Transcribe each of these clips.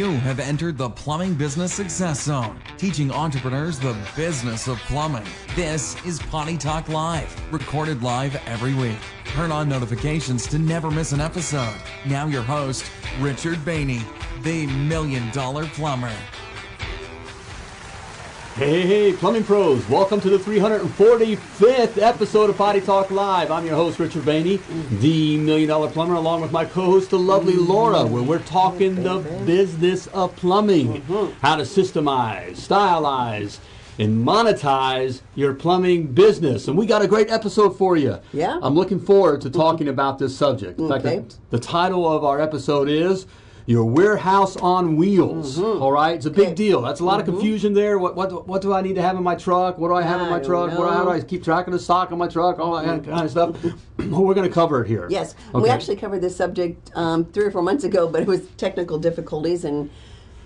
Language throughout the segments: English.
You have entered the Plumbing Business Success Zone, teaching entrepreneurs the business of plumbing. This is Potty Talk Live, recorded live every week. Turn on notifications to never miss an episode. Now, your host, Richard Bainey, the Million Dollar Plumber. Hey, hey, plumbing pros, welcome to the 345th episode of Potty Talk Live. I'm your host, Richard Bainey, the Million Dollar Plumber, along with my co host, the lovely Laura, where we're talking the business of plumbing, mm-hmm. how to systemize, stylize, and monetize your plumbing business. And we got a great episode for you. Yeah. I'm looking forward to mm-hmm. talking about this subject. In fact, Okay. the, the title of our episode is Your Warehouse on Wheels. All right, it's a big Okay. deal. That's a lot of confusion there. What, what what do I need to have in my truck? What do I have in my truck? What, how do. I keep track of the stock on my truck? All that kind of stuff. We're going to cover it here. Yes, we actually covered this subject um, three or four months ago, but it was technical difficulties and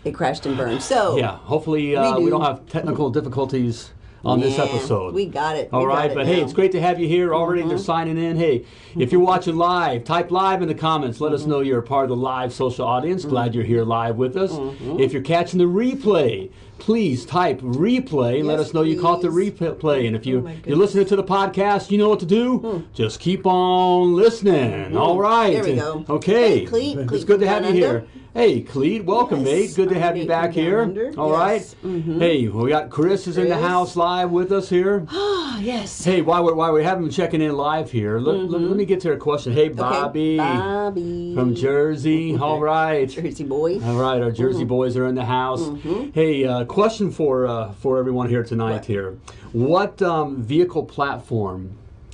it crashed and burned. So Yeah, hopefully uh, we, do. don't have technical difficulties on this episode. we got it. All We right, it but hey, it's great to have you here. Already they're Mm-hmm. signing in. Hey, if you're watching live, type live in the comments. Let Mm-hmm. us know you're a part of the live social audience. Glad you're here live with us. Mm-hmm. If you're catching the replay, please type replay and let us know you caught the replay. And if you, oh you're listening to the podcast, you know what to do. Just keep on listening. All right. Mm-hmm. There we go. Okay. Hey, Cleet. It's good to have you here. Hey, Cleet, welcome, Yes, mate. Good to have you back here. Under. All right. Yes. Mhm. Hey, we got Chris is in the house live with us here. Ah, yes. Hey, while we're, while we have him checking in live here, let, let, let me get to a question. Hey, Mm-hmm. Okay, Bobby Bobby from Jersey. All right. Jersey boys. All right, our Jersey Mm-hmm. boys are in the house. Hey, uh, question for uh, for everyone here tonight. What? Here, what um, vehicle platform,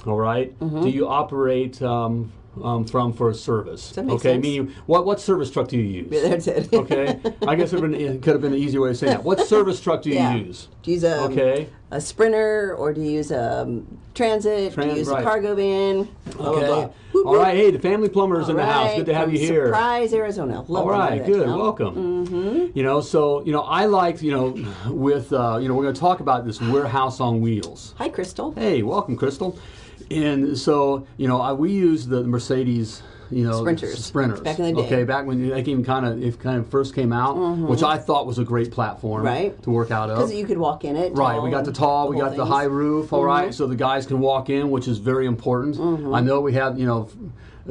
all right, Mm-hmm. do you operate um, um, from for a service? okay, sense? meaning what what service truck do you use? Yeah, that's it. okay, I guess it, could have been an easier way of saying that. What service truck do you Yeah. use? Do you use a, Okay. a sprinter or do you use a um, transit? do you use right. a cargo van? Blah, blah, Okay. blah. Whoop, whoop. right. Hey, the family plumber is in the All house. Good to have from you here. Surprise, Arizona. Love All to right, good, welcome. Mm-hmm. You know, so you know, I like you know, with uh, you know, we're going to talk about this warehouse on wheels. Hi, Crystal. Hey, welcome, Crystal. And so you know, I, we use the Mercedes. You know, Sprinters. Sprinters. Back in the day. Mm-hmm. Okay, back when they came kind of, it kind of first came out, which I thought was a great platform Right. to work out of. Because you could walk in it. Right, we got the tall, we got the things. Mm-hmm. high roof, all right, so the guys can walk in, which is very important. Mm-hmm. I know we had, you know,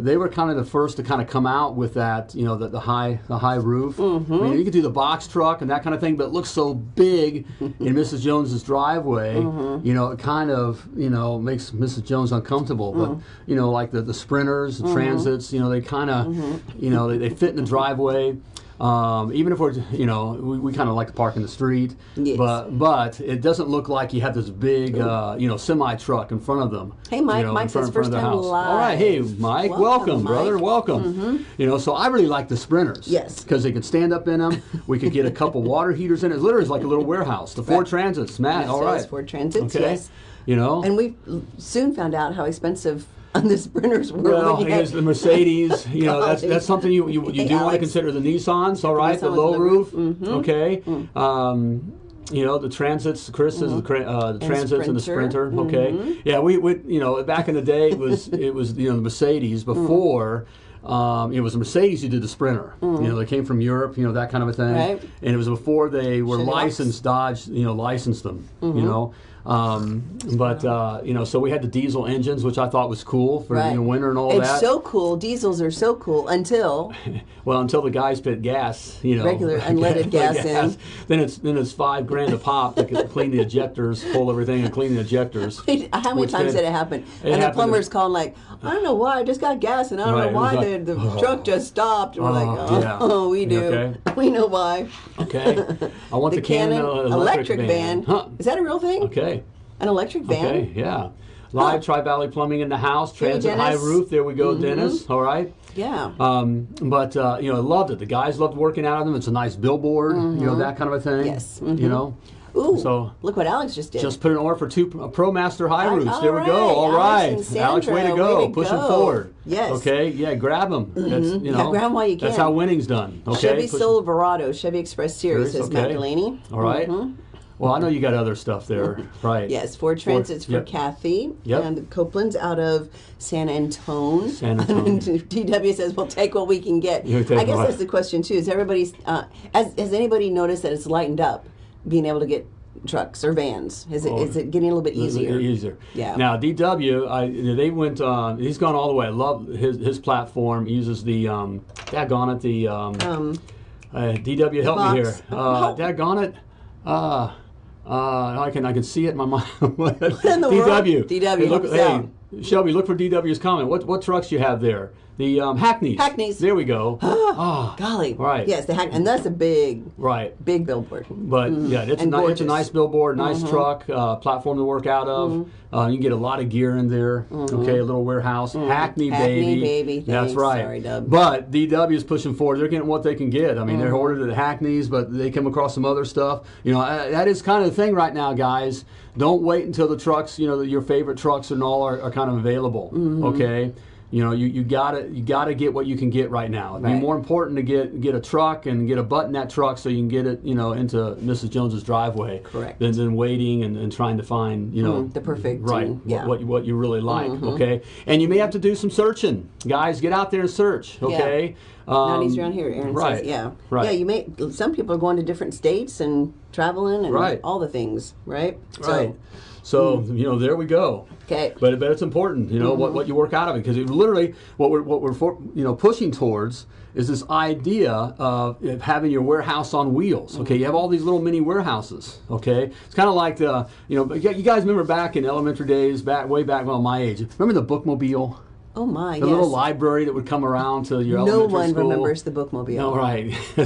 they were kind of the first to kind of come out with that, you know, the, the high the high roof. Mm-hmm. I mean, you could do the box truck and that kind of thing, but it looks so big in Mrs. Jones's driveway, Mm-hmm. you know, it kind of, you know, makes Mrs. Jones uncomfortable. But, Mm. you know, like the, the sprinters, Mm-hmm. the transits, you know, they kind of, you know, they, they fit in the driveway. Um, even if we're, you know, we, we kind of like to park in the street, Yes. but but it doesn't look like you have this big, uh, you know, semi truck in front of them. Hey, Mike. you know, Mike front, says in front of first time house. All right, hey. Mike, Welcome, welcome, brother, Mike. welcome. You know, so I really like the sprinters. Yes. because they can stand up in them. We could get a couple water heaters in it. It literally is like a little warehouse. The Ford. Transits, Matt. Yes, all right, Ford Transits, Okay, yes. you know, And we soon found out how expensive the sprinters were. Well, when you had- because the Mercedes, you know, that's that's something you you, you Hey, do want to consider the Nissans, all right, the with low the roof, roof, mhm. okay. Um, you know the transits. Chris is the, uh, the transits and the Sprinter. Okay, yeah, we would. You know, back in the day, it was it was you know the Mercedes before. Um, it was Mercedes who did the Sprinter. You know, they came from Europe. You know that kind of a thing. Right. And it was before they were licensed. Dodge, you know, licensed them. You know. Um, but uh, you know, so we had the diesel engines, which I thought was cool for Right. you know, winter and all it's that. so cool. Diesels are so cool until Well, until the guys put gas, you know, Regular unleaded gas in. then it's then it's five grand a pop to clean the injectors, pull everything, and clean the injectors. how many times did it happen? It and the plumber's calling like, I don't know why. I just got gas, and I don't Right, know why like, the, the truck just stopped. And we're like, Oh, oh, we do. Okay. We know why. Okay, I want the, The Canoo Canoo electric, van. van. Huh. Is that a real thing? Okay. An electric van? Okay. Yeah. Live Tri Valley Plumbing in the house. Hey, Transit high roof. There we go, Mm-hmm. Dennis. All right. Yeah. Um, but uh, you know, I loved it. The guys loved working out of them. It's a nice billboard. You know that kind of a thing. Mm-hmm. Yes. You know. Ooh, so- look what Alex just did. Just put an order for two ProMaster high roofs. there we go. All right, Alex Alex, way to go. way to Push them forward. Yes. Okay. Yeah. Grab them. That's you Yeah, know. grab 'em while you can. That's how winning's done. Okay. Chevy Push- Silverado, Chevy Express Series, says Matt okay. Delaney. All right. Mhm. Well, I know you got other stuff there, right? Yes, four Transit's for yep. Kathy. Yep. And Copeland's out of San Antone. San Antone. DW says we'll take what we can get. I guess that's the question too. Is everybody's uh, has, has anybody noticed that it's lightened up, being able to get trucks or vans? Is it is it getting a little bit easier? Easier. Yeah. Now DW, I, they went. Uh, he's gone all the way. I love his his platform. He uses the um, daggone it the um, Um, uh, DW. Help me here. box. Uh, Oh. daggone it. Uh, uh, I can I can see it in my mind. what in the world? DW. DW, Hey, look, hey. Shelby, look for DW's comment. What what trucks you have there? The um, Hackneys. Hackneys. There we go. Ah, golly. Right. Yes, the hack, and that's a big, right. big billboard. But yeah, it's a, Mm-hmm. Ni- it's a. Mm-hmm. nice billboard, nice truck, uh, platform to work out of. Uh, you can get a lot of gear in there. Okay, a little warehouse, Hackney, Mm-hmm. Hackney, baby. baby. That's Thanks. right. Sorry, Dub. But DW is pushing forward. They're getting what they can get. I mean, Mm-hmm. they're ordered at Hackney's, but they come across some other stuff. You know, uh, that is kind of the thing right now, guys. Don't wait until the trucks, you know, your favorite trucks and all are, are kind of available. Mm-hmm. Okay. You know, you, you gotta you gotta get what you can get right now. It'd be more important to get get a truck and get a button in that truck so you can get it, you know, into Mrs. Jones's driveway. Correct. Than, than waiting and, and trying to find, you know, Mhm, the perfect, right um, yeah. What, what you what you really like. Okay, and you may have to do some searching, guys. Get out there and search. Okay. Not Um, easy around here, Aaron right. says. Yeah. Right. Yeah, you may. Some people are going to different states and traveling and Right. all the things, right? Right. So Hmm. you know, there we go. Okay. But but it's important, you know, what, what you work out of it because it literally what we're what we're for, you know pushing towards is this idea of of having your warehouse on wheels. Okay, you have all these little mini warehouses. Okay, it's kind of like the you know you guys remember back in elementary days, back way back well my age. Remember the bookmobile, Oh my. the yes. little library that would come around to your elementary. no elementary one school. remembers the bookmobile. No, right. the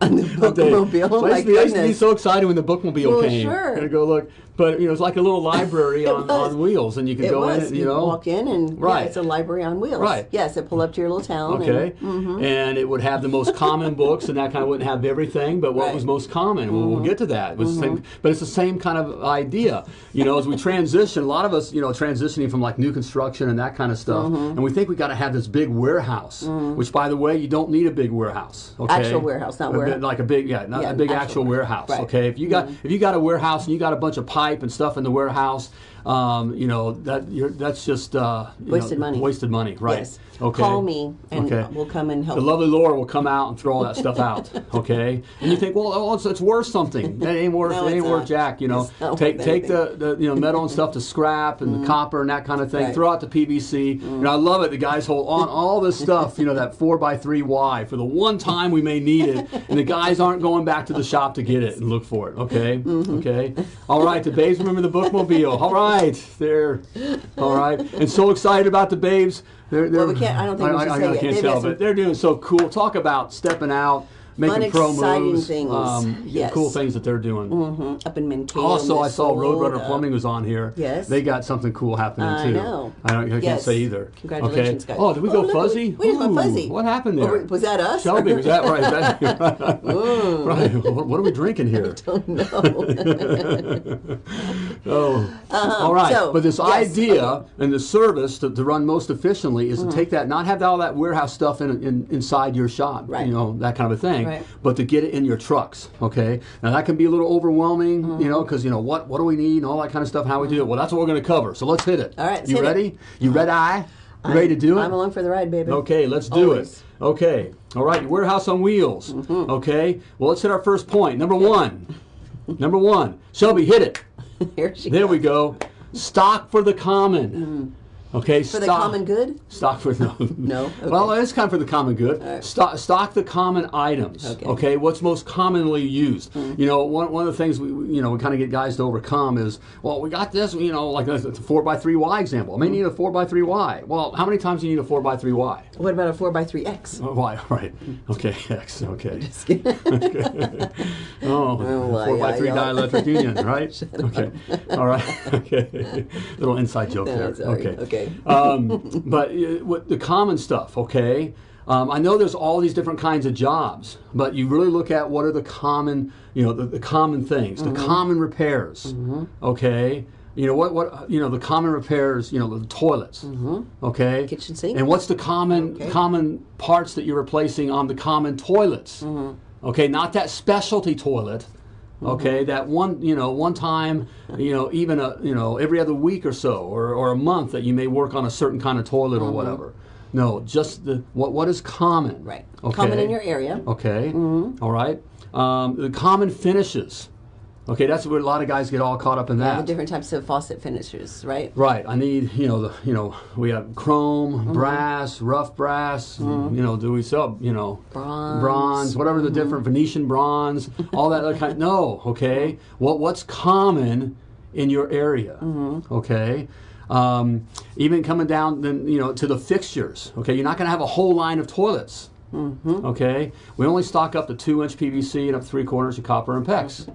bookmobile, I used, to be, I used to be so excited when the bookmobile Well, came. sure. And go look, but you know, it's like a little library on, on wheels, and you can It go was. in. it, You know, walk in and Right. yeah, it's a library on wheels. Right. Yes, it pull up to your little town. Okay, And, mm-hmm. and it would have the most common books, and that kind of wouldn't have everything, but what Right. Mm-hmm. was most common. Well, we'll get to that. It was the same, but it's the same kind of idea. You know, as we transition, a lot of us, you know, transitioning from like new construction and that kind of stuff, Mm-hmm. and we think we got to have this big warehouse. Which, by the way, you don't need a big warehouse. Okay, Actual warehouse, not warehouse. like a big, yeah, not Yeah, a big actual actual warehouse. Right. Mm-hmm. Okay, if you got if you got a warehouse and you got a bunch of pipe and stuff in the warehouse, um, you know that you're, that's just uh, you Wasted know, money. Wasted money, right? Yes. Okay. Call me and Okay. we'll come and help. The lovely Laura will come out and throw all that stuff out. Okay, and you think, well, oh, it's, it's worth something. That ain't worth. No, it ain't worth jack. You know, take take the, the you know metal and stuff to scrap and the copper and that kind of thing. Right. Throw out the PVC. And I love it. The guys hold on all this stuff. You know that four x three Y for the one time we may need it, and the guys aren't going back to the shop to get it and look for it. Okay, okay. All right, the babes remember the bookmobile. All right, there. All right, and so excited about the babes. They're, they're, Well, we can't- I don't think we I, should I, say I it. can't tell, but they're doing so cool. Talk about stepping out, making pro exciting moves, things. um, Yes. cool things that they're doing. Mhm. Up in Mankato. Also, I saw Roadrunner Plumbing was on here. Yes. they got something cool happening I too. know. I, don't, I can't say either. Congratulations, okay. guys. Oh, did we Oh, go look, fuzzy? where's my Ooh, fuzzy? What happened Oh, there? was that us? Shelby, was that right? That- right. What, what are we drinking here? Oh no. Oh, all right. Uh-huh. so, but this yes, idea okay. Mm-hmm. and the service to, to run most efficiently is to take that, not have all that warehouse stuff in, in inside your shop, Right. you know, that kind of a thing, Right. but to get it in your trucks. Okay. Now that can be a little overwhelming, Mm-hmm. you know, because you know what what do we need and all that kind of stuff. How we do it. Well, that's what we're going to cover. So let's hit it. All right, You hit it. ready? You ready? Eye? You ready to do it? I'm along for the ride, baby. Okay, let's do Always. it. Okay. All right, warehouse on wheels. Mm-hmm. Okay. Well, let's hit our first point. Number one. Number one. Shelby, hit it. Here she There goes. we go. Stock for the common. Mm. Okay, For the common good? Stock for no. No? Okay. Well, it's kind of for the common good. Stock, stock the common items. Okay. Mm-hmm. Okay. What's most commonly used? You know, one, one of the things we you know we kind of get guys to overcome is well, we got this. You know, like the four x three Y example. I may need a four x three Y. Well, how many times do you need a four x three Y? What about a 4x3X? Oh, Y, right. Okay, X, okay. oh, Oh, four by three dielectric union, right? okay, all right. Okay, little inside joke No, there. sorry. Okay, Okay. um, but uh, what the common stuff, okay. Um, I know there's all these different kinds of jobs, but you really look at what are the common, you know, the, the common things, Mm-hmm. the common repairs, okay. You know what? What you know? The common repairs. You know the toilets. Okay. Mm-hmm. Kitchen sink. And what's the common Okay. common parts that you're replacing on the common toilets? Mm-hmm. Okay, not that specialty toilet. Mm-hmm. Okay, that one, you know, one time, you know, even a, you know, every other week or so, or, or a month that you may work on a certain kind of toilet or mm-hmm. whatever. No, just the what what is common. Right. Okay. Common in your area. Okay. Mm-hmm. All right. Um, the common finishes. Okay, that's where a lot of guys get all caught up in The that. different types of faucet finishers, right? Right. I need, you know, the, you know, we have chrome, Mm-hmm. brass, rough brass. You know, do we sell, you know, Bronze. bronze, whatever the different Venetian bronze, all that other kind. No, okay. What what's common in your area? Mm-hmm. Okay. Um, even coming down, then you know, to the fixtures. Okay, you're not going to have a whole line of toilets. Mm-hmm. Okay, we only stock up to two inch PVC and up three quarters of copper and PEX.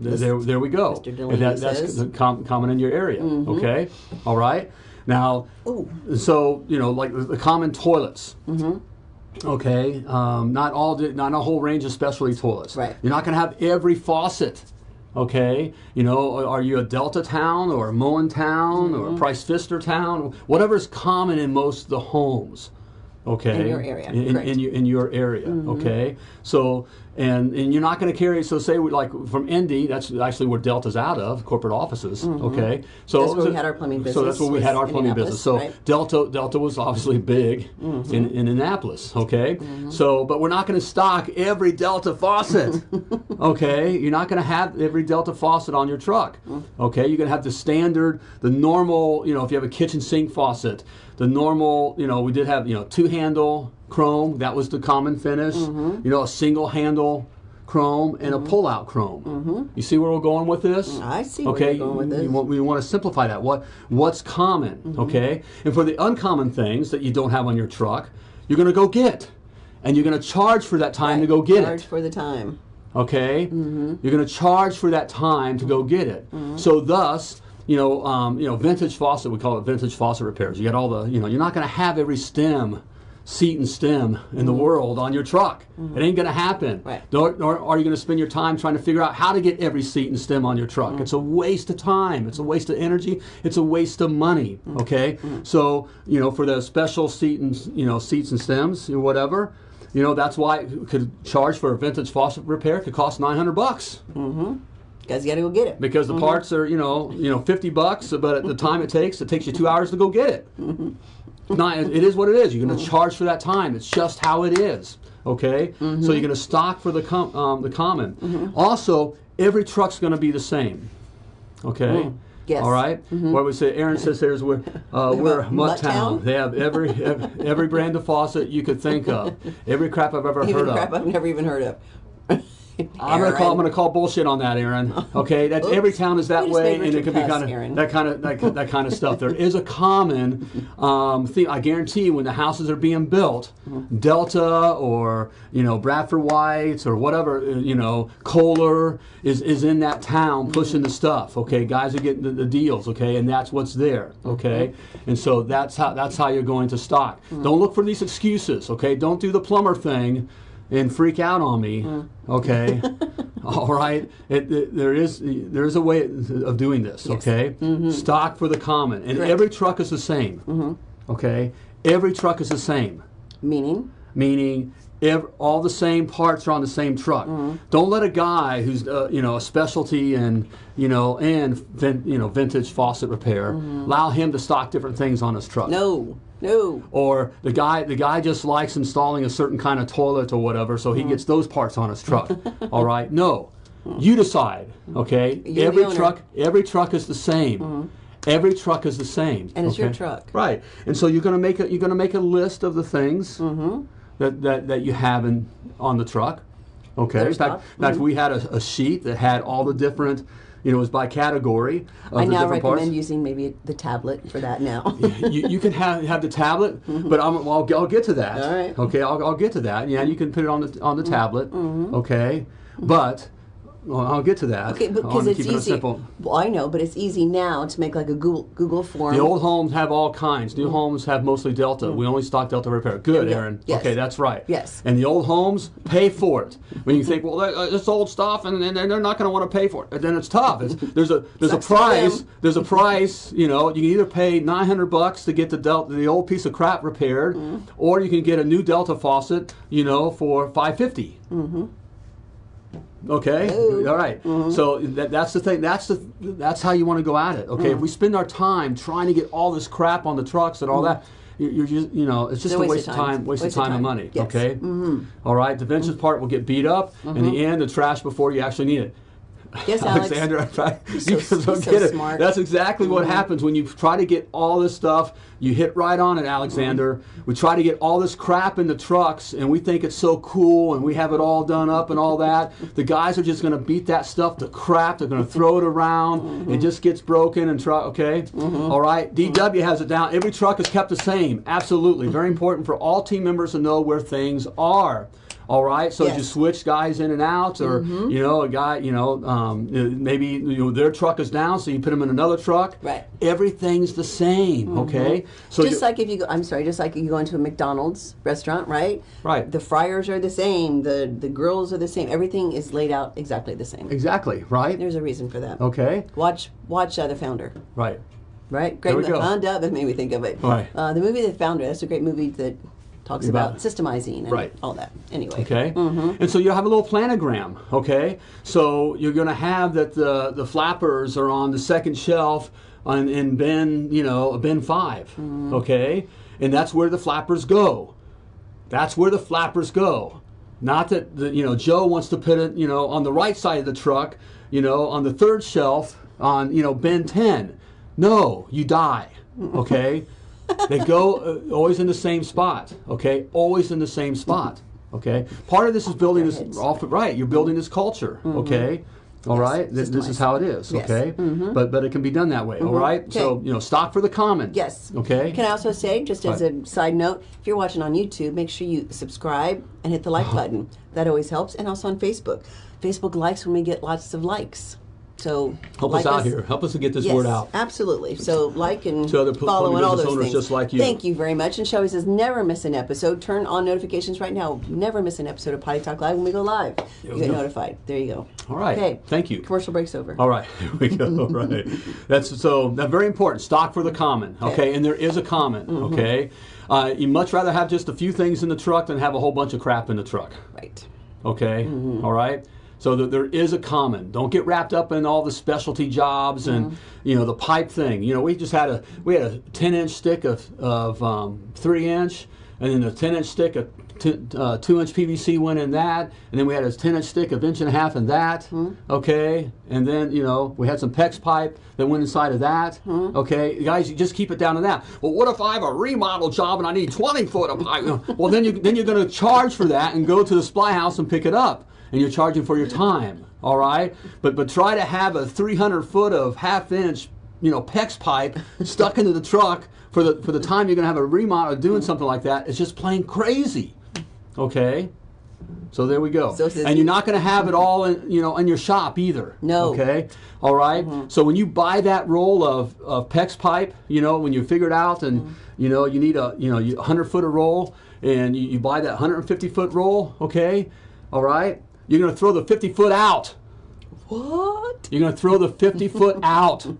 There, there, we go. Mr. And that, that's says. com- common in your area. Okay, all right. Now, Ooh. so you know, like the, the common toilets. Okay, um, not all, not a whole range of specialty toilets. Right. You're not going to have every faucet. Okay, you know, are you a Delta town or a Moen town Mm-hmm. or a Price Pfister town? Whatever's common in most of the homes. Okay. In your area, In, in. Mm-hmm. in your, in your area. Okay. So and and you're not going to carry. So say we like from Indy. That's actually where Delta's out of corporate offices. Okay. So. That's where we had our plumbing So that's business, where we had our plumbing business. So right? Delta Delta was obviously big Mm-hmm. in, in Indianapolis, okay? So, but we're not going to stock every Delta faucet, okay? You're not going to have every Delta faucet on your truck, Mm. okay? You're going to have the standard, the normal, you know, if you have a kitchen sink faucet, the normal, you know, we did have, you know, two handle chrome, that was the common finish, Mm-hmm. you know, a single handle chrome and a pull out chrome. You see where we're going with this? Mm-hmm. I see where okay, you're going with this. you want- we want to simplify that. What what's common, Mm-hmm. okay? And for the uncommon things that you don't have on your truck, you're going to go get, and you're going to charge for that time to go get Charge it. Charge for the time. Okay, you're going to charge for that time to go get it. So thus. You know, um, you know, vintage faucet. We call it vintage faucet repairs. You got all the, you know, you're not going to have every stem, seat and stem in the mm-hmm. world on your truck. Mm-hmm. It ain't going to happen. Right. Nor, nor are you going to spend your time trying to figure out how to get every seat and stem on your truck. Mm-hmm. It's a waste of time. It's a waste of energy. It's a waste of money. Okay. So you know, for the special seat and you know seats and stems or whatever, you know that's why it could charge for a vintage faucet repair could cost nine hundred bucks Mm-hmm Guys, you got to go get it. because the parts are you know you know fifty bucks, but at the time it takes, it takes you two hours to go get it. Not, it is what it is. You're going to mm-hmm. charge for that time. It's just how it is. Okay, so mm-hmm. you're going to stock for the com- um, the common. Mm-hmm. Also, every truck's going to be the same. Okay. Mm, yes. All right. What we say? Aaron says there's we're uh, we're Mutt Town. They have every, every every brand of faucet you could think of. Every crap I've ever Even heard crap of. I've never even heard of. I'm gonna call. I'm gonna call bullshit on that, Aaron. Okay, that's Oops. every town is that way, and it could be kind of Aaron. that kind of that, that kind of stuff. There is a common um, thing. I guarantee you, when the houses are being built, Delta or you know Bradford Whites or whatever, uh, you know Kohler is is in that town pushing the stuff. Okay, guys are getting the, the deals. Okay, and that's what's there. Okay, and so that's how that's how you're going to stock. Don't look for these excuses. Okay, don't do the plumber thing and freak out on me. Okay. All right. It, it- there is there is a way of doing this. Okay. Mm-hmm. Stock for the common, and Correct. every truck is the same. Mm-hmm. Okay. Every truck is the same, Meaning, meaning. Ev all the same parts are on the same truck. Mm-hmm. Don't let a guy who's uh, you know a specialty in you know and vin, you know vintage faucet repair allow him to stock different things on his truck no, no. or the guy the guy just likes installing a certain kind of toilet or whatever so he mm-hmm. gets those parts on his truck. All right? No. You decide okay? You're every. Truck every truck is the same. Mm-hmm. Every truck is the same And it's your truck. right. And so you're going to make a you're going to make a list of the things Mm-hmm. that, that that you have in on the truck okay? In fact, in fact mm-hmm. we had a, a sheet that had all the different you know it was by category of I now recommend parts using maybe the tablet for that now. you, you can have, have the tablet, but I'm, I'll, I'll get to that. Mm-hmm. All right. Mm-hmm. Okay, I'll, I'll get to that. Yeah, you can put it on the on the tablet. Okay, but well, I'll get to that. Okay, because it's it easy. simple. Well, I know, but it's easy now to make like a Google Google form. The old homes have all kinds. New homes have mostly Delta. We only stock Delta repair. Good, Mm. Yeah, Aaron. yes. Okay, that's right. Yes. And the old homes pay for it. When you think, well, uh, it's old stuff, and, and they're not going to want to pay for it, then it's tough. It's, there's a there's a price. There's a price. You know, you can either pay 900 bucks to get the Delta, the old piece of crap repaired, Mm. or you can get a new Delta faucet. You know, for 550. Okay, Hello. all right. Mm-hmm. So that, that's the thing. That's the that's how you want to go at it. Okay, mm. if we spend our time trying to get all this crap on the trucks and all mm. that, you- you're just you know it's just It's a waste of time, waste, of time, and money. Yes. Okay, mm-hmm. All right. The Vince's mm. part will get beat up. In the mm-hmm. end, the trash before you actually need it. Yes, Alex. Alexander, I try, you so- don't so get it. smart. That's exactly what mm-hmm. happens when you try to get all this stuff. You hit right on it, Alexander. Mm-hmm. We try to get all this crap in the trucks, and we think it's so cool, and we have it all done up and all that. The guys are just going to beat that stuff to crap. They're going to throw it around. It mm-hmm. just gets broken and try. Okay, All right. DW has it down. Every truck is kept the same. Absolutely, very important for all team members to know where things are. All right, so Yes. you switch guys in and out, or you know, a guy, you know, um, maybe you know, their truck is down, so you put them in another truck. Right. Everything's the same. Okay. So just like if you go, I'm sorry, just like you go into a McDonald's restaurant, right? Right. The fryers are the same. The the grills are the same. Everything is laid out exactly the same. exactly right. There's a reason for that. Okay. Watch watch uh, the Founder. Right. Right. Great. Go. Founder. That made me think of it. Right. Uh, the movie The Founder. That's a great movie that talks About- about, systemizing and Right. all that. Anyway. Okay. Mm-hmm. And so you have a little planogram. Okay. So you're going to have that the the flappers are on the second shelf on in bin you know bin 5 mm-hmm. Okay. And that's where the flappers go. That's where the flappers go. Not that the, you know Joe wants to put it you know on the right side of the truck, you know on the third shelf on you know bin ten. No, you die. Okay. they go uh, always in the same spot. Okay, always in the same spot. Okay. Part of this is building this off right. You're building this culture. Mm-hmm. Okay. All right. Th- This is how it is. Yes. Okay. Mm-hmm. But but it can be done that way. All mm-hmm. right. So you know stock for the common. Yes. Okay. Can I also say, just as a side note, if you're watching on YouTube, make sure you subscribe and hit the like button. That always helps. And also on Facebook. Facebook likes when we get lots of likes. So Help like us out here. Help us to get this Yes, word out. absolutely. So like and To other follow and all those owners things. just like you. Thank you very much. And Shelby says, never miss an episode. Turn on notifications right now. Never miss an episode of Potty Talk Live when we go live. You get go. notified. There you go. All right. Okay. Thank you. Commercial break's over. All right, here we go. All right, that's so that's very important. Stock for the common, okay, Okay. and there is a common, okay. Uh, you much rather have just a few things in the truck than have a whole bunch of crap in the truck, Right. okay. All right. So th- there is a common. Don't get wrapped up in all the specialty jobs and you know the pipe thing. You know we just had a we had a ten inch stick of of um, three inch, and then a ten inch stick of uh, two inch PVC went in that, and then we had a ten inch stick of inch and a half in that. Okay, and then you know we had some PEX pipe that went inside of that. Okay, guys, you just keep it down to that. Well, what if I have a remodel job and I need twenty foot of pipe? well, then you then you're going to charge for that and go to the supply house and pick it up and you're charging for your time. All right, but but try to have a 300 foot of half inch, you know, PEX pipe stuck into the truck for the for the time you're going to have a remodel or doing something like that. It's just plain crazy. Okay. So there we go. So and you're not going to have it all in, you know, in your shop either. No. Okay. All right? Mm-hmm. So when you buy that roll of, of PEX pipe, you know, when you figure it out and, mm-hmm. you know, you need a, you know, 100 foot of roll and you, you buy that 150 foot roll, okay? All right? You're going to throw the 50 foot out. What? You're going to throw the 50 foot out.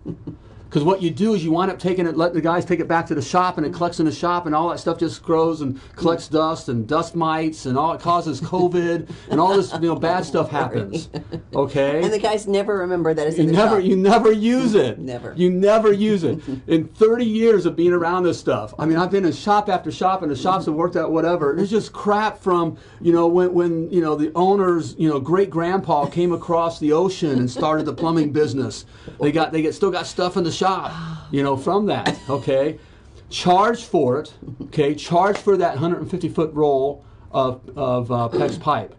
Because what you do is you wind up taking it, let the guys take it back to the shop, and it collects in the shop, and all that stuff just grows and collects dust and dust mites, and all it causes COVID, and all this you know bad stuff happens. Okay. And the guys never remember that it's You in the never, shop. you never use it. Never. You never use it. In 30 years of being around this stuff, I mean, I've been in shop after shop, and the shops have worked out whatever. It's just crap from, you know, when, when you know the owners, you know, great grandpa came across the ocean and started the plumbing business. They got, they get still got stuff in the shop, you know, from that. Okay, charge for it. Okay, charge for that 150 foot roll of of uh, PEX pipe.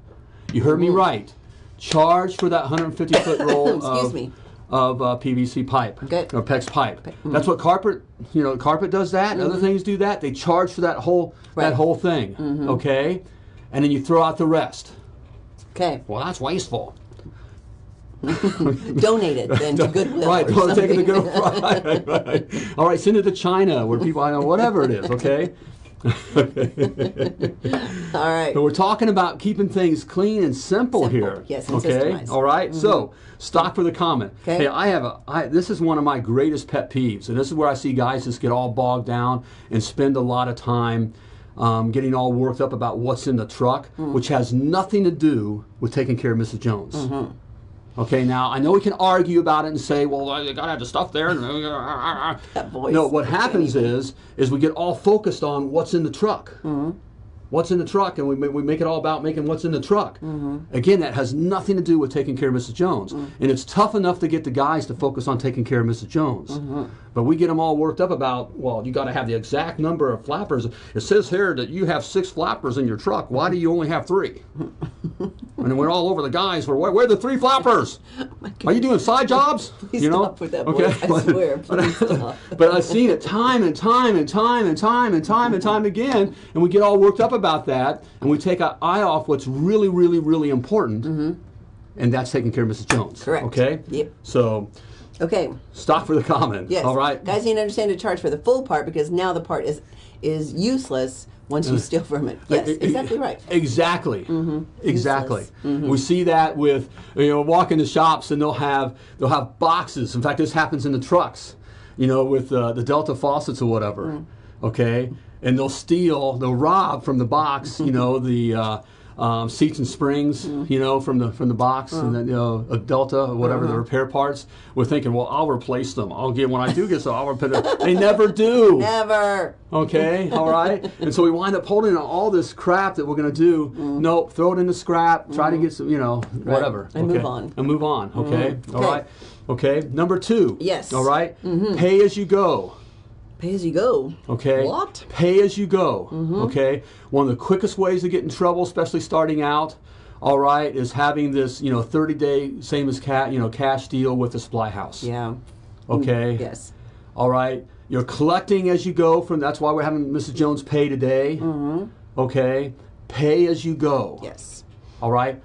You heard me right. Charge for that 150 foot roll of, me. of uh, PVC pipe Okay. or PEX pipe. That's what carpet, you know, carpet does that. Other things do that. They charge for that whole that whole thing. Okay, and then you throw out the rest. Okay. Well, that's wasteful. Donate it then to Goodwill. Right, don't take it to something. go. Right, right. All right, send it to China where people, I know, whatever it is. Okay. All right. But we're talking about keeping things clean and simple, Simple, here. yes, okay. Mm-hmm. All right? So stock for the comment. Okay. Hey, I have a. I, this is one of my greatest pet peeves, and this is where I see guys just get all bogged down and spend a lot of time. um, getting all worked up about what's in the truck, Mm. which has nothing to do with taking care of Mrs. Jones. Mm-hmm. Okay, now I know we can argue about it and say, well, you gotta have the stuff there. That voice. No, what happens is, is we get all focused on what's in the truck. Mm-hmm. What's in the truck, and we, we make it all about making what's in the truck. Mm-hmm. Again, that has nothing to do with taking care of Mrs. Jones. Mm. And it's tough enough to get the guys to focus on taking care of Mrs. Jones. But we get them all worked up about, well, you got to have the exact number of flappers. It says here that you have six flappers in your truck. Why do you only have three? and then we're all over the guys. We're, where, where are the three flappers? Are you doing side jobs? Please you know? stop with that voice. I swear, please stop. but I've seen it time and time and time and time and time and time again, and we get all worked up about that, and we take our eye off what's really, really, really important, mm-hmm. and that's taking care of Mrs. Jones. Correct. Okay. Yep. So Okay. stop for the comment. Yes. All right. Guys need to understand to charge for the full part because now the part is is useless once you steal from it. Yes, exactly right. Exactly. Exactly. Mm-hmm. We see that with you know walk into shops and they'll have they'll have boxes. In fact, this happens in the trucks. You know, with uh, the Delta faucets or whatever. Mm. Okay, and they'll steal, they'll rob from the box. You know the. Uh, um, seats and springs, you know, from the from the box, and then you know a Delta or whatever Uh-huh. the repair parts. We're thinking, well, I'll replace them. I'll get when I do get some, I'll repair them. They never do. Never. Okay, all right. and so we wind up holding on all this crap that we're going to do. Nope, throw it in the scrap. Try to get some, you know, whatever. And okay? move on. And move on. Okay. All Okay. right. Okay. Number two. Yes. All right? Pay as you go. Pay as you go. Okay. What? Pay as you go. Mm-hmm. Okay. One of the quickest ways to get in trouble, especially starting out. All right, is having this, you know, 30 day same as cat, you know, cash deal with the supply house. Yeah. Mm. Okay. Yes. All right. You're collecting as you go from that's why we're having Mrs. Jones pay today. Mm-hmm. Okay. Pay as you go. Yes. All right.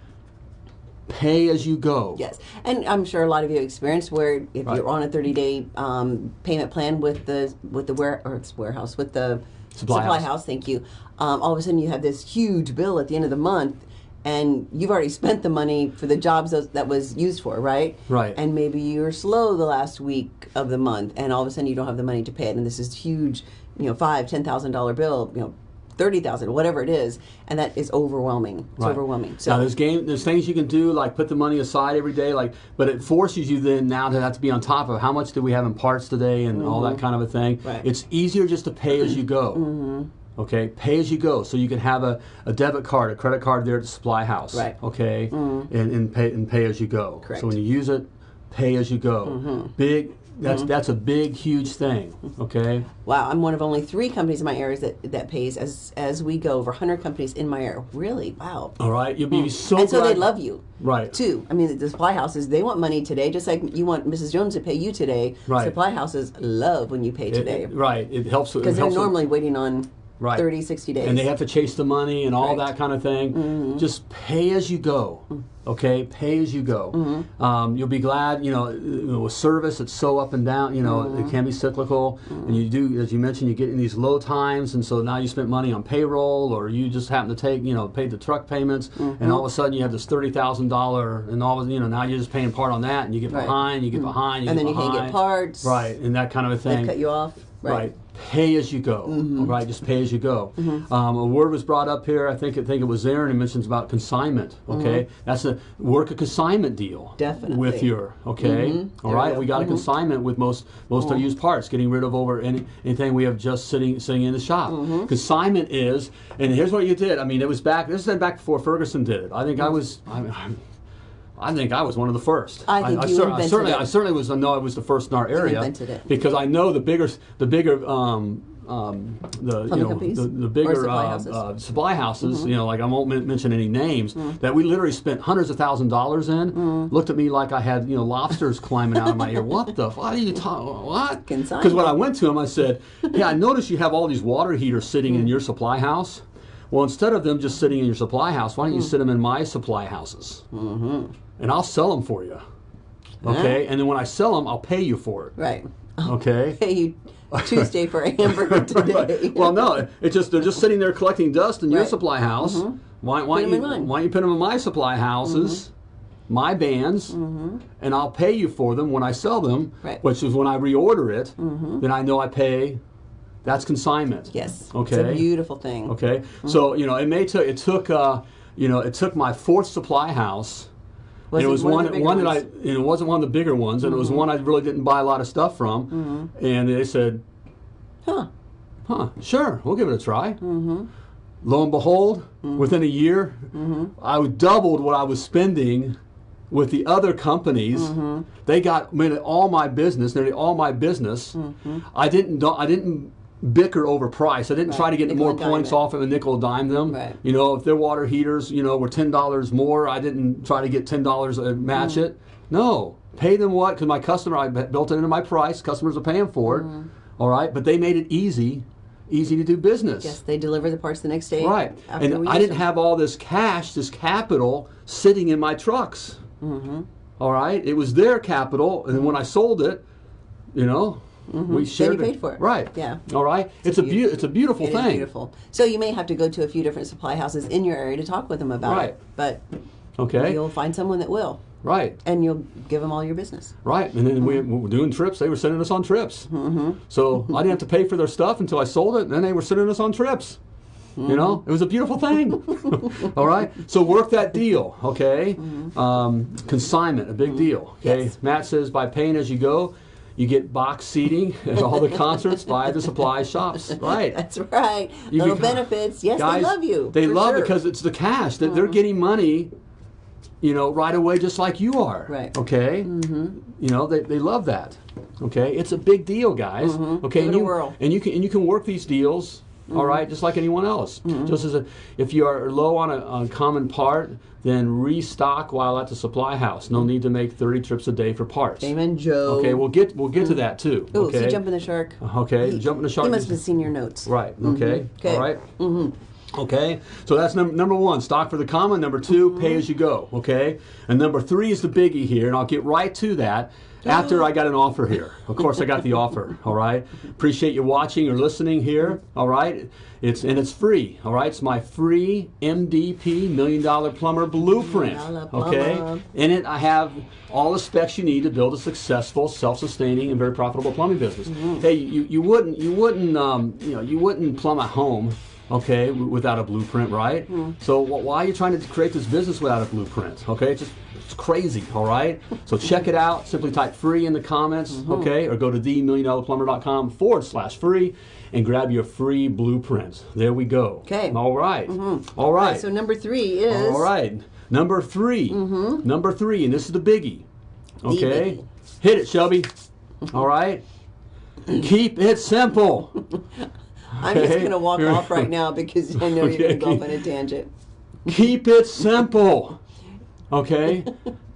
Pay as you go. Yes, and I'm sure a lot of you have experienced where if Right. you're on a 30 day um, payment plan with the with the ware warehouse with the Supply house. Thank you. Um, all of a sudden, you have this huge bill at the end of the month, and you've already spent the money for the jobs that, that was used for, right? Right. And maybe you're slow the last week of the month, and all of a sudden you don't have the money to pay it, and this is huge, you know, five, ten thousand dollar bill, you know. Thirty thousand, whatever it is, and that is overwhelming. It's Right. overwhelming. now there's game there's things you can do like put the money aside every day like but it forces you then now to have to be on top of how much do we have in parts today and all that kind of a thing. Mm-hmm. Right. It's easier just to pay as you go. Mm-hmm. Okay, pay as you go, so you can have a, a debit card, a credit card there at the supply house. Right. okay Mm-hmm. Okay, and, and pay and pay as you go. Correct. So when you use it, pay as you go. Mm-hmm. Big. That's that's a big huge thing. Okay. Wow, I'm one of only three companies in my area that, that pays as as we go. Over 100 companies in my area. Really? Wow. All right. You'll be so. Hmm. and so they love you. Right. Too. I mean, the supply houses, they want money today, just like you want Mrs. Jones to pay you today. Right. Supply houses love when you pay today. it- right. It helps. Because they're helps with- normally waiting on Right. 30, 60 days. and they have to chase the money and all Right. Mm-hmm. that kind of thing. Just pay as you go. Okay, pay as you go. Mm-hmm. Um, you'll be glad. You know, you with service, it's so up and down. You know, Mm-hmm. it can be cyclical, and you do, as you mentioned, you get in these low times, and so now you spent money on payroll, or you just happen to take, you know, paid the truck payments, Mm-hmm. and all of a sudden you have this thirty thousand dollar, and all of you know now you're just paying part on that, and you get Right. behind, you get behind, you and get then you can't get parts. Right, and that kind of a thing. They cut you off. Right. Pay as you go. Mm-hmm. All right, just pay as you go. Um, a word was brought up here. I think I think it was there, and it mentions about consignment. Okay, that's a work a consignment deal. Mm-hmm. Definitely. With your okay. All There right, we go. we got a consignment with most most our used parts, getting rid of over any, anything we have just sitting sitting in the shop. Mm-hmm. Consignment is, and here's what you did. I mean, it was back. This is back before Ferguson did it. I think I was. I, I, I think I was one of the first. I think you cer- invented certainly, it. I certainly was. I know I was the first in our area invented it. because I know the bigger, the bigger, um, um, the you know companies? the, the bigger supply uh, houses? Mm-hmm. uh, supply houses. You know, like I won't men- mention any names that we literally spent hundreds of thousand dollars in. Mm. Looked at me like I had you know lobsters climbing out of my ear. What the? What are you talking? What? Because when I went to him, I said, yeah I noticed you have all these water heaters sitting Mm. in your supply house." Well, instead of them just sitting in your supply house, why don't you Mm. sit them in my supply houses? Mm-hmm. And I'll sell them for you. Okay, and then when I sell them, I'll pay you for it. Right. Okay. Pay you Tuesday for a hamburger today. Right. Well, no, it's just they're just sitting there collecting dust in your Right. Mm-hmm. supply house. Why, why, Put 'em you. Mm-hmm. why don't you put them in my supply houses, my bands, and I'll pay you for them when I sell them, Right. which is when I reorder it. Then I know I pay That's consignment. Yes. Okay. It's a beautiful thing. Okay. So you know, it may took it took uh, you know it took my fourth supply house. Was it was one one, one that I. Mm-hmm. and it wasn't one of the bigger ones, and it was one I really didn't buy a lot of stuff from. And they said, Huh. huh, sure, we'll give it a try. Mm-hmm. Lo and behold, Mm-hmm. within a year, I doubled what I was spending with the other companies. Mm-hmm. They got I mean, all my business, nearly all my business. Mm-hmm. I didn't, I didn't bicker over price. I didn't try to get Nickel more points off of a nickel dime them. Right. You know, if their water heaters, you know, were ten dollars more, I didn't try to get ten dollars and match Mm-hmm. it. No, pay them what? Because my customer, I built it into my price. Customers are paying for it. Mm-hmm. All right, but they made it easy, easy to do business. Yes, they deliver the parts the next day. Right, and I didn't them. have all this cash, this capital sitting in my trucks. Mm-hmm. All right, it was their capital, and when I sold it, you know, we shared. Mm-hmm. paid for it. Right. Yeah. All right. It's, a beau- it's a beautiful It thing. beautiful. So you may have to go to a few different supply houses in your area to talk with them about Right. it. But Okay. you'll find someone that will, Right. and you'll give them all your business. Right, and then we, Mm-hmm. we were doing trips. They were sending us on trips. Mm-hmm. So I didn't have to pay for their stuff until I sold it, and then they were sending us on trips. You know, Mm-hmm. it was a beautiful thing. All right, so work that deal, okay? Um, consignment, a big deal. Okay, Mm-hmm. Yes. Matt says by paying as you go, you get box seating at all the concerts by the supply shops. Right. That's right. You Little become- benefits. Yes, Guys, they love you. They love sure. Because it's the cash that they're getting money. You know, right away, just like you are. Right. Okay. Mm-hmm. You know, they, they love that. Okay, it's a big deal, guys. Okay, Mm-hmm. Give and you whirl. and you can and you can work these deals. All right, just like anyone else. Mm-hmm. Just as a, if you are low on a, on a common part, then restock while at the supply house. No need to make thirty trips a day for parts. Amen, Joe. Okay, we'll get we'll get to mm. that too. Ooh, okay. jumping the shark. Uh, okay, He- jumping the shark He must have seen your notes. Right. Okay. Okay. All right. Mm-hmm. Okay. So that's number number one, stock for the common. Number 2 pay as you go. Okay. And number three is the biggie here, and I'll get right to that after I got an offer here. Of course, I got the offer. All right. Appreciate you watching or listening here. All right. It's and it's free. All right. It's my free MDP Million Dollar Plumber Blueprint. Okay. In it, I have all the specs you need to build a successful, self-sustaining, and very profitable plumbing business. Mm-hmm. Hey, you, you wouldn't you wouldn't um, you know you wouldn't plumb a home, okay, without a blueprint, right? Mm-hmm. So why are you trying to create this business without a blueprint? Okay, it's just it's crazy. All right. So check it out. Simply type free in the comments, Mm-hmm. okay, or go to themilliondollarplumber.com forward slash free and grab your free blueprint. There we go. Okay. All right. All right. So number three is All right. Number 3 mm -hmm. Number three, and this is the biggie. Okay. biggie. Hit it, Shelby. All right. Keep it simple. I'm just going to walk off right now because I know you're going to go off on a tangent. Keep it simple. Okay.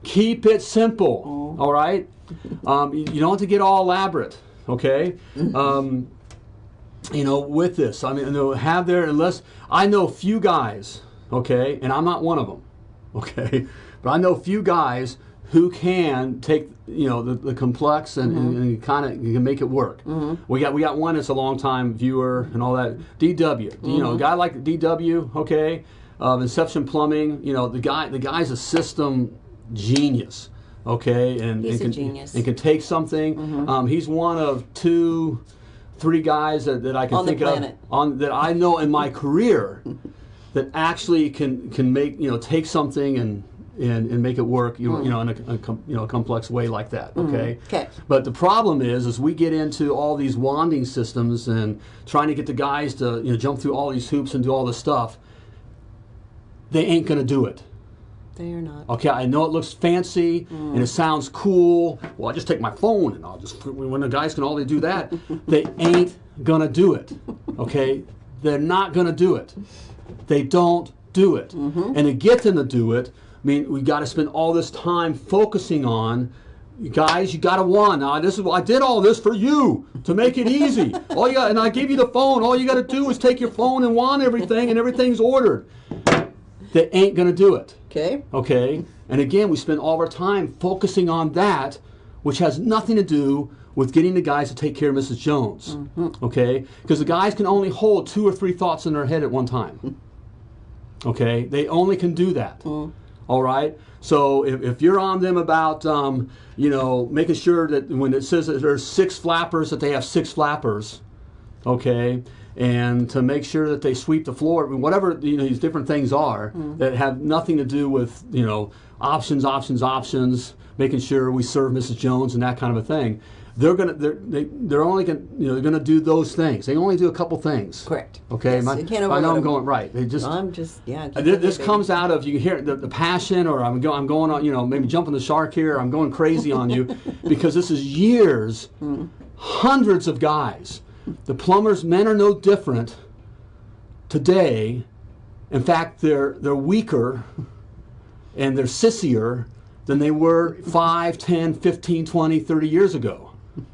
Keep it simple. All right. Um, you you don't have to get all elaborate. Okay. Um, you know, with this, I mean, have there unless I know few guys. Okay, and I'm not one of them. Okay, but I know few guys who can take you know the, the complex and, and, and kind of can make it work. We got we got one that's a long time viewer and all that. DW, you know, a guy like DW. Okay, um, Inception Plumbing. You know, the guy the guy's a system genius. Okay, and, He's and a can, genius. and can take something. Um, he's one of two, three guys that, that I can On think of on that I know in my career that actually can can make you know take something and and, and make it work you, Hmm. you know in a, a com, you know a complex way like that okay Okay. but the problem is is we get into all these wanding systems and trying to get the guys to you know jump through all these hoops and do all this stuff they ain't gonna do it They are not. Okay, I know it looks fancy and it sounds cool. Well, I just take my phone and I'll just when the guys can only do that, they ain't gonna do it. Okay, they're not gonna do it. They don't do it. Mm-hmm. And to get them to do it, I mean, we got to spend all this time focusing on. Guys, you got to want. Now, this is I did all this for you to make it easy. all you got, and I gave you the phone. All you got to do is take your phone and want everything, and everything's ordered. They ain't gonna do it. Okay. Okay? And again, we spend all of our time focusing on that, which has nothing to do with getting the guys to take care of Mrs. Jones. Okay? Because the guys can only hold two or three thoughts in their head at one time. Okay? They only can do that. All right? So if, if you're on them about, um, you know, making sure that when it says that there's six flappers, that they have six flappers, okay, and to make sure that they sweep the floor, whatever you know these different things are hmm. that have nothing to do with you know options, options, options, making sure we serve Mrs. Jones and that kind of a thing. They're gonna they're they, they're only gonna you know they're gonna do those things. They only do a couple things. Correct. Okay, Yes, My- I know I'm going right. They just I'm just yeah. This, it this baby. comes out of you hear the, the passion, or I'm going, I'm going on, you know, maybe jumping the shark here. I'm going crazy on you because this is years, hmm. hundreds of guys. The plumbers, men are no different today. In fact, they're they're weaker and they're sissier than they were 5, 10, 15, 20, 30 years ago.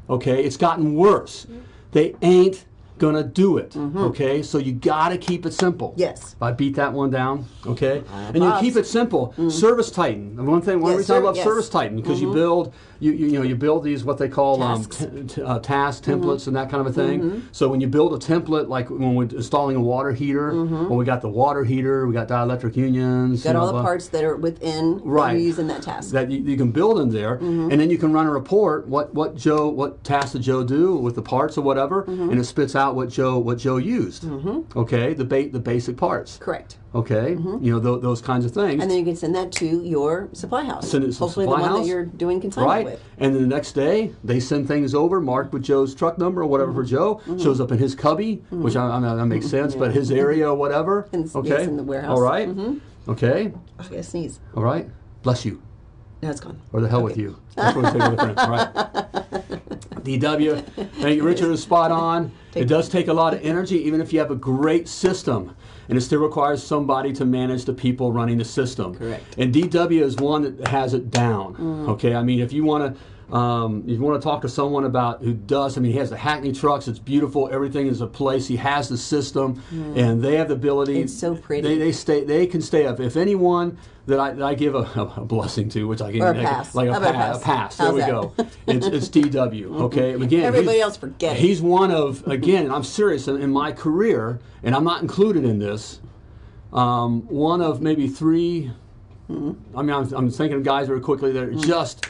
Okay, it's gotten worse. They ain't gonna do it. Okay, so you gotta keep it simple. Yes. If I beat that one down, okay? and you keep it simple. Service Titan. The one thing, one Yes, reason I love yes. Service Titan because you build, you, you you know, you build these what they call Tasks. um, t- t- uh, task templates and that kind of a thing. So when you build a template, like when we're installing a water heater, when we got the water heater, we got dielectric unions. Got all know, the parts that are within that Right. you use in that task. that you, you can build in there, Mm-hmm. and then you can run a report. What what Joe what task did Joe do with the parts or whatever, Mm-hmm. and it spits out what Joe what Joe used. Mm-hmm. Okay, the ba- the basic parts. Correct. Okay, mm-hmm. you know tho- those kinds of things. Mm-hmm. And then you can send that to your supply house. Send it to the Hopefully supply the one house. that you're doing consignment Right, with. and then the next day they send things over marked with Joe's truck number or whatever for mm-hmm. Joe. Shows up in his cubby, which I, I know that makes sense, but his area or whatever. Yes, okay, in the warehouse. All right? Okay, Oh, I gotta sneeze. all right. Bless you. No, it's gone. or the hell with you. That's what we say with friends, right? DW, thank you, Richard is spot on. It does take a lot of energy, even if you have a great system, and it still requires somebody to manage the people running the system. Correct. And DW is one that has it down. Mm. Okay, I mean, if you want to. Um, if you want to talk to someone about who does, I mean, he has the Hackney trucks. It's beautiful. Everything is a place. He has the system, and they have the ability. It's so pretty. They, they stay. They can stay up. If anyone that I, that I give a, a blessing to, which I can Or a like, pass. like a, pa- a a pass? pass. There we that? go. It's, it's DW. Okay. Again, Everybody else forget. He's one of again. and I'm serious in, in my career, and I'm not included in this. Um, one of maybe three. I mean, I'm, I'm thinking of guys very quickly that are Mm. just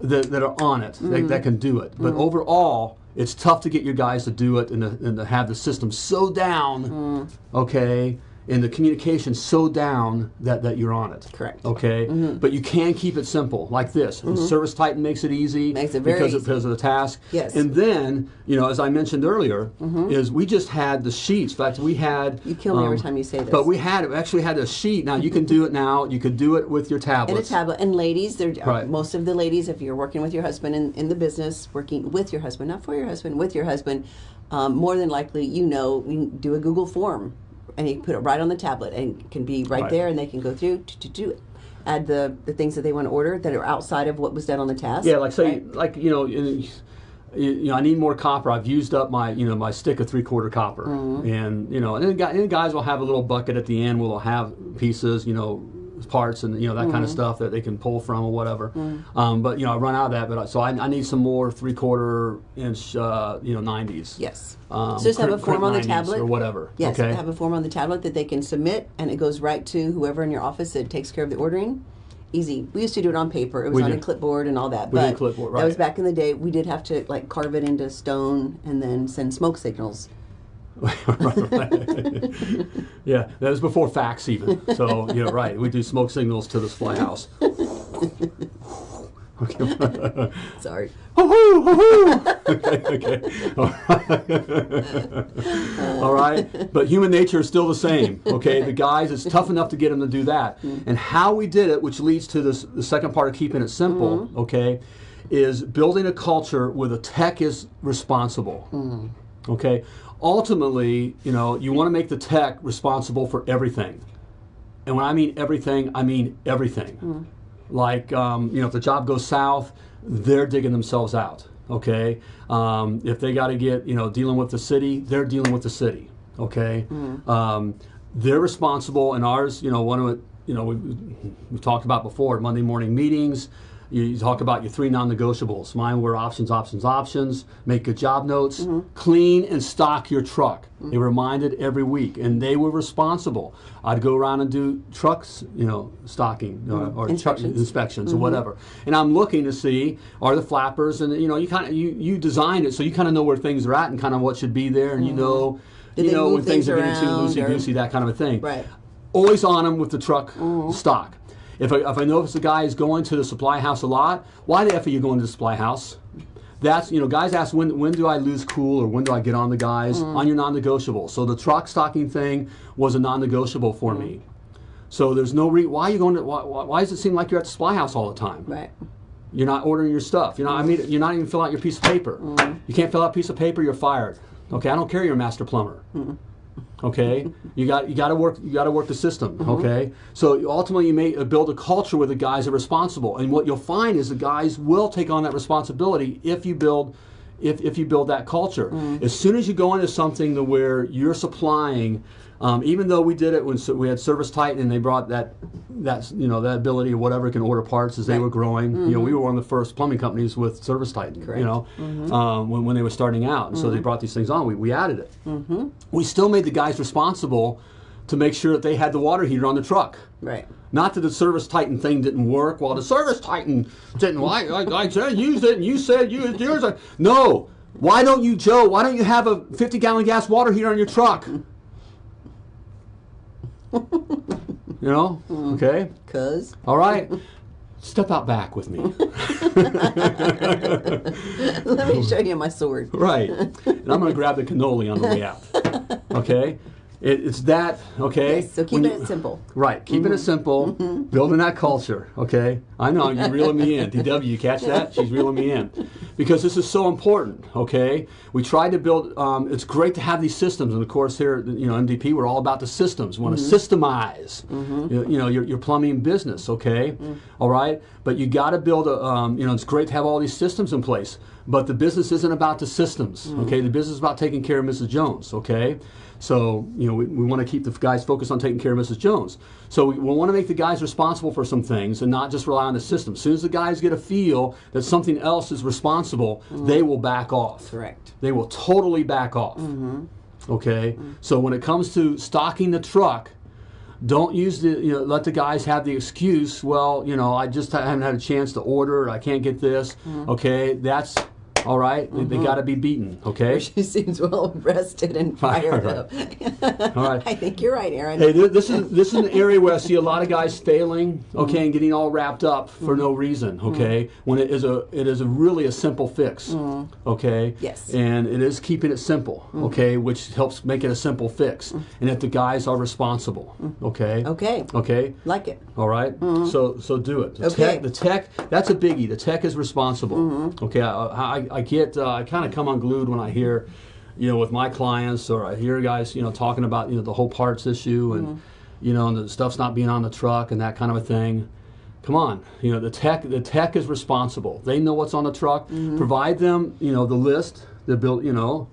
that, that are on it that, that can do it. But Mm. overall, it's tough to get your guys to do it and to, and to have the system so down. Mm. Okay. And the communication so down that, that you're on it. Correct. Okay, mm-hmm. but you can keep it simple like this. And mm-hmm. Service Titan makes it easy. Makes it very because Of, easy. because of the task. Yes. And then, you know, as I mentioned earlier, mm-hmm. is we just had the sheets. In fact, we had. You kill me every um, time you say this. But we had we actually had a sheet. Now you can do it now. You could do it with your tablet. And a tablet. And ladies, there Right. most of the ladies, if you're working with your husband in, in the business, working with your husband, not for your husband, with your husband, um, more than likely, you know, you do a Google form and you put it right on the tablet and can be right, Right. there and they can go through to, do it. Add the, the things that they want to order that are outside of what was done on the task. Yeah, like say, right? like you know, you, you know, I need more copper. I've used up my, you know, my stick of three quarter copper, Mm-hmm. and you know, and then, guy- and then guys will have a little bucket at the end. where they'll have pieces, you know, parts and you know that kind Mm-hmm. of stuff that they can pull from or whatever. Um, but you know, I run out of that. But I, so I, I need some more three quarter inch, uh, you know, nineties. Yes. Um, so just have a form on the crimp 90s tablet or whatever. Yes, Okay. have a form on the tablet that they can submit, and it goes right to whoever in your office that takes care of the ordering. Easy. We used to do it on paper. It was We on a clipboard and all that. We but did clipboard, That was back in the day. We did have to like carve it into stone and then send smoke signals. Yeah, that was before fax even. So you're right. We do smoke signals to the supply house. okay. Sorry. Okay, okay. All right. All right. But human nature is still the same. Okay. The guys, it's tough enough to get them to do that. Mm-hmm. And how we did it, which leads to this, the second part of keeping it simple, mm-hmm. okay, is building a culture where the tech is responsible. Mm-hmm. Okay. Ultimately, you know, you want to make the tech responsible for everything. And when I mean everything, I mean everything. Like, um, you know, if the job goes south, they're digging themselves out. Okay. Um, if they got to get, you know, dealing with the city, they're dealing with the city. Okay. Um, they're responsible, and ours, you know, one of it, you know, we, we've talked about before Monday morning meetings. You, you talk about your three non-negotiables. Mine were options, options, options. Make good job notes. Mm-hmm. Clean and stock your truck. They were reminded every week, and they were responsible. I'd go around and do trucks, you know, stocking uh, or truck Mm-hmm. Inspections. Mm-hmm. inspections or whatever. And I'm looking to see are the flappers, and you know, you kind of you you designed it so you kind of know where things are at and kind of what should be there, and you know, Mm-hmm. Did you know when things things are getting too loosey goosey, that kind of a thing Right. always on them with the truck stock. If I, if I notice the guy is going to the supply house a lot, why the F are you going to the supply house? That's, you know, guys ask when, when do I lose cool or when do I get on the guys? Mm. On your non negotiable. So the truck stocking thing was a non negotiable for mm. me. So there's no re- why are you going to why, why does it seem like you're at the supply house all the time? Right. You're not ordering your stuff. You're not. I mean, you're not even filling out your piece of paper. Mm. You can't fill out a piece of paper. You're fired. Okay, I don't care. You're a master plumber. Okay, you got you got to work. You got to work the system. Okay, so ultimately you may uh, build a culture where the guys are responsible, and what you'll find is the guys will take on that responsibility if you build. If, if you build that culture, as soon as you go into something to where you're supplying, um, even though we did it when so we had Service Titan and they brought that that you know that ability or whatever can order parts as they Right. were growing. You know, we were one of the first plumbing companies with Service Titan. Correct. You know, um, when, when they were starting out, and so they brought these things on. We, we added it. We still made the guys responsible to make sure that they had the water heater on the truck. Right. Not that the Service Titan thing didn't work. Well, the Service Titan didn't. I, I, I said use it, and you said use yours. No. Why don't you, Joe? Why don't you have a 50 gallon gas water heater on your truck? You know? Mm. Okay. Cause All right. Step out back with me. let me show you my sword. Right. And I'm going to grab the cannoli on the way out. Okay? It, it's that, okay? Yes, so keep When it simple. Right, keeping it mm-hmm. simple, mm-hmm. building that culture, okay? I know, you're reeling me in. DW, you catch that? She's reeling me in. Because this is so important, okay? We tried to build, um, it's great to have these systems, and of course here, at, you know, MDP, we're all about the systems. We want to mm-hmm. systemize, you, you know, your, your plumbing business, okay? Mm. All right? But you got to build a, um, you know, it's great to have all these systems in place, but the business isn't about the systems, mm. okay? The business is about taking care of Mrs. Jones, okay? So, you know, we, we want to keep the guys focused on taking care of Mrs. Jones. So we, we want to make the guys responsible for some things and not just rely on the system. As soon as the guys get a feel that something else is responsible, mm. they will back off. Correct. They will totally back off. Mm-hmm. Okay? Mm. So when it comes to stocking the truck, don't use the you know let the guys have the excuse well you know i just haven't had a chance to order i can't get this mm-hmm. okay that's all right. They, they mm-hmm. got to be beaten okay She seems well rested and fired up. all right I think you're right, Aaron. Hey, this is this is an area where I see a lot of guys failing, mm-hmm. okay, and getting all wrapped up for mm-hmm. no reason, okay. When it is a it is a really a simple fix, okay. Yes. And it is keeping it simple, okay, which helps make it a simple fix, and that the guys are responsible, okay. Okay. Okay. Like it. All right? So so do it. The Okay. tech, the tech, that's a biggie. The tech is responsible. Okay, I, I, I get, uh, I kind of come unglued when I hear, you know, with my clients or I hear guys, you know, talking about, you know, the whole parts issue and, you know, and the stuff's not being on the truck and that kind of a thing. Come on, you know, the tech, the tech is responsible. They know what's on the truck. Provide them, you know, the list, the build, you know,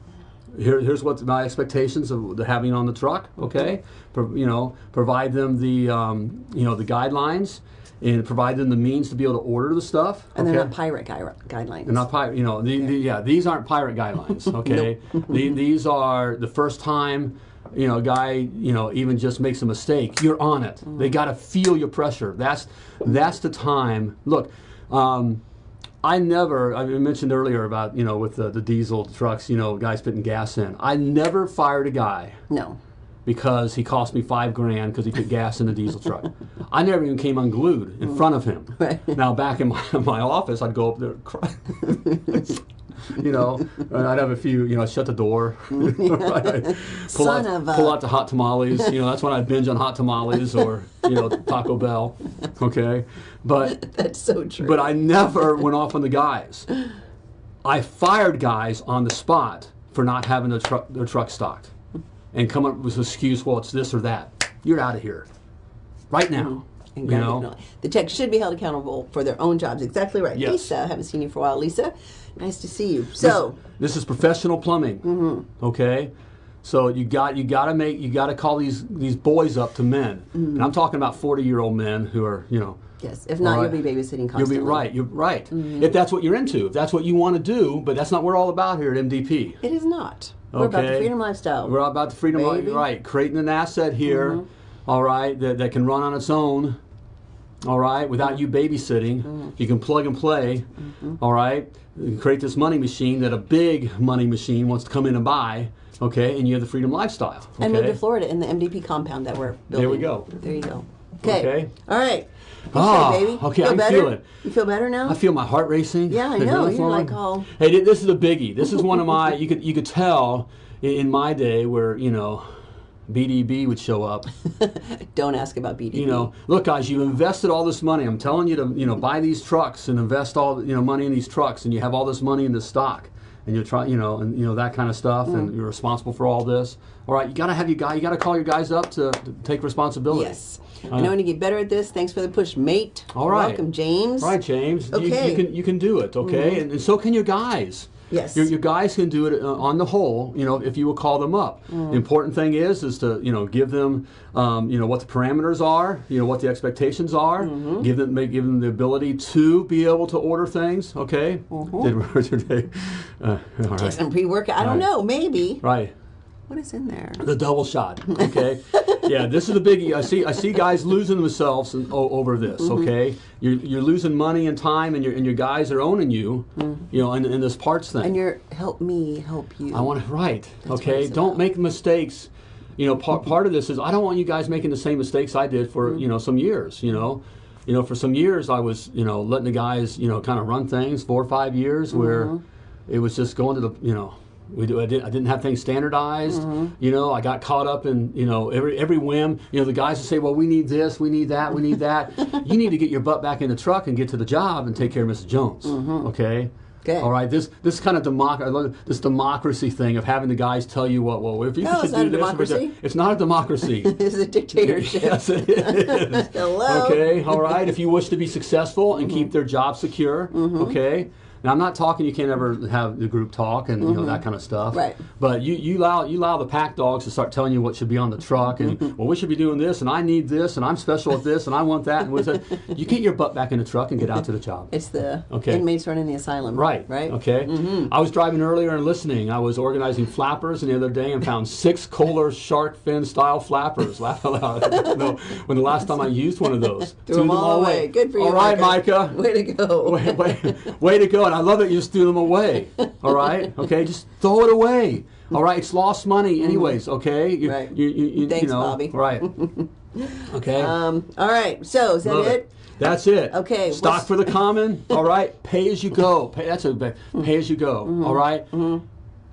here, here's what my expectations of the having on the truck. Okay, Pro, you know, provide them the um, you know the guidelines and provide them the means to be able to order the stuff. And okay? they're not pirate gui- guidelines. They're not pirate. You know, the, the, yeah, these aren't pirate guidelines. Okay, the, these are the first time. You know, a guy, you know, even just makes a mistake, you're on it. They got to feel your pressure. That's that's the time. Look, um, I never. I mentioned earlier about you know with the, the diesel trucks, you know, guys putting gas in. I never fired a guy no. Because he cost me five grand because he put gas in the diesel truck. I never even came unglued in mm. front of him. Right. Now back in my, my office, I'd go up there, and cry. you know, and I'd have a few, you know, shut the door, Right. pull out, of a- pull out the hot tamales. You know, that's when I'd binge on hot tamales or you know Taco Bell. Okay, but That's so true. but I never went off on the guys. I fired guys on the spot for not having their truck their truck stocked, and come up with an excuse. Well, it's this or that. You're out of here, right now. And You know. The tech should be held accountable for their own jobs. Exactly right. Yes. Lisa, I haven't seen you for a while. Lisa, nice to see you. So, This is professional plumbing. Mm-hmm. Okay, so you got you got to make you got to call these these boys up to men, Mm-hmm. and I'm talking about 40 year old men who are you know Yes. If not, All you'll be babysitting You'll be right. You're right. If that's what you're into, if that's what you want to do, but that's not what we're all about here at MDP. It is not. We're about the freedom lifestyle. We're about the freedom. Mm-hmm. right? Creating an asset here, all right, that, that can run on its own, all right, without you babysitting. Mm-hmm. You can plug and play, all right, create this money machine that a big money machine wants to come in and buy, okay, and you have the freedom lifestyle. Okay? and move to Florida in the MDP compound that we're building. There we go. There you go. Okay. Okay. All right. Good Ah, baby. okay, Feel I better? feel it. You feel better now? I feel my heart racing. Yeah, I know. You're like all- Hey, this is a biggie. This is one of my. You could you could tell in, in my day where you know, BDB would show up. Don't ask about BDB. You know, look, guys, you invested all this money. I'm telling you to you know buy these trucks and invest all you know money in these trucks, and you have all this money in the stock, and you're trying you know and you know that kind of stuff, Mm. and you're responsible for all this. All right, you got to have your guy. You got to call your guys up to, to take responsibility. Yes. I know when you get better at this. Thanks for the push, mate. All right. Welcome, James. All right, James. You- You, Okay. Mm-hmm. can you can do it, okay? And, and so can your guys. Yes. Your, your guys can do it uh, on the whole. You know, if you will call them up. Mm. The important thing is is to you know give them um, you know what the parameters are. You know what the expectations are. Mm-hmm. Give them make, give them the ability to be able to order things. Okay. Mm-hmm. Did Richard? Uh, all right. Some pre-workout. I don't Right. know. Maybe. Right. What is in there? The double shot. Okay. yeah, this is the biggie. I see. I see guys losing themselves in, o- over this. Mm-hmm. Okay. You're, you're losing money and time, and your and your guys are owning you. Mm-hmm. You know, in, in this parts thing. And you're help me help you. I want to right. what okay. Don't about. make mistakes. You know, part part of this is I don't want you guys making the same mistakes I did for you mm-hmm. know some years. You know. You know, for some years I was, you know, letting the guys, you know, kind of run things four or five years where it was just going to the, you know, we do, I, did, I didn't have things standardized. Mm-hmm. You know, I got caught up in, you know, every every whim. You know, the guys would say, well, we need this, we need that, we need that. you need to get your butt back in the truck and get to the job and take care of Mrs. Jones. Mm-hmm. Okay. Okay. All right. This this kind of democ- this democracy thing of having the guys tell you what. Well, if you No, should it's do not a this, democracy. it's not a democracy. is a dictatorship. yes, it is. Hello. Okay, all right. If you wish to be successful and mm-hmm. keep their job secure, okay. Now I'm not talking. You can't ever have the group talk and you know that mm-hmm. kind of stuff. Right. But you, you allow you allow the pack dogs to start telling you what should be on the truck and mm-hmm. well we should be doing this and I need this and I'm special at this and I want that and what's that. You get your butt back in the truck and get out to the job. It's the Okay. inmates running the asylum. Right. Right. Okay. Mm-hmm. I was driving earlier and listening. I was organizing flappers and the other day and found six Kohler shark fin style flappers. Laugh out loud. no, when the last time I used one of those. Threw them all away. Good for you. All right, Micah. Way to go. way, way, way to go. I love that you just threw them away. All right. Okay. Just throw it away. All right. It's lost money, anyways. Okay. You, Mm-hmm. Right. You, you, you, Thanks, you know, Bobby. Right. Okay. Um. All right. So is that Love it? That's it. Okay, Stock what's- for the common. All right. Pay as you go. Pay, that's a pay as you go. Mm-hmm. all right?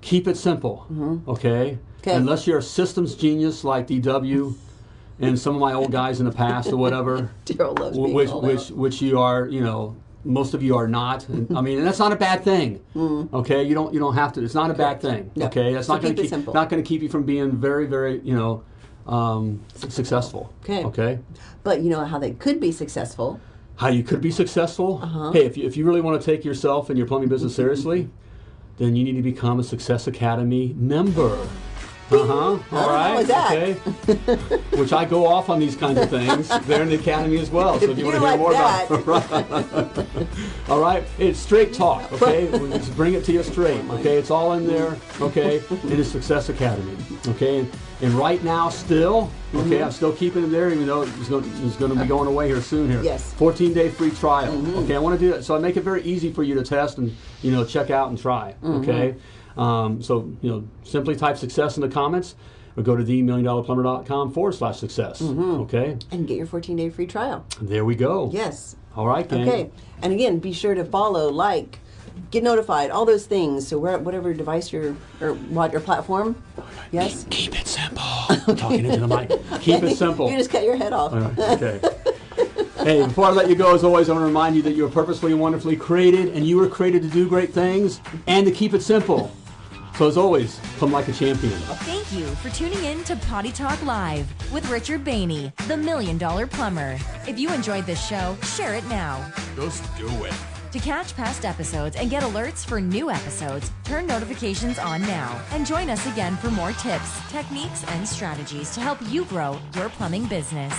Keep it simple. Okay. Okay. Unless you're a systems genius like DW and some of my old guys in the past or whatever, which which which you are, you know. Most of you are not. And, I mean, and that's not a bad thing. Okay, you don't you don't have to. It's not a bad thing. No. Okay, that's So not going to it keep not going to keep you from being very very you know um, successful. Okay. Okay. But you know how they could be successful. how you could be successful. Uh-huh. Hey, if you, if you really want to take yourself and your plumbing business seriously, then you need to become a Success Academy member. Uh huh. All that? Okay. Which I go off on these kinds of things. They're in the academy as well. So if you You want to hear like more that. about it, all right. It's straight talk. Okay. We just bring it to you straight. Okay. It's all in there. Okay. It is Success Academy. Okay. And, and right now, still, okay, Mm-hmm. I'm still keeping it there, even though it's going, it's going to be going away here soon. Here. Yes. Mm-hmm. 14 day free trial. Okay, I want to do that. So I make it very easy for you to test and you know check out and try. Mm-hmm. Okay, um, so you know simply type success in the comments or go to themilliondollarplumber.com forward slash success. Mm-hmm. Okay, And get your 14 day free trial. there we go. Yes. All right, gang. Okay. And again, be sure to follow, like, get notified, all those things. So where, whatever device you're or what your platform. Yes. Keep it simple. Talking into the mic. Keep it simple. You just cut your head off. Right, okay. Hey, before I let you go, as always, I want to remind you that you are purposefully and wonderfully created, and you were created to do great things and to keep it simple. So, as always, come like a champion. Thank you for tuning in to Potty Talk Live with Richard Rainey, the Million Dollar Plumber. If you enjoyed this show, share it now. Just do it. To catch past episodes and get alerts for new episodes, turn notifications on now and join us again for more tips, techniques, and strategies to help you grow your plumbing business.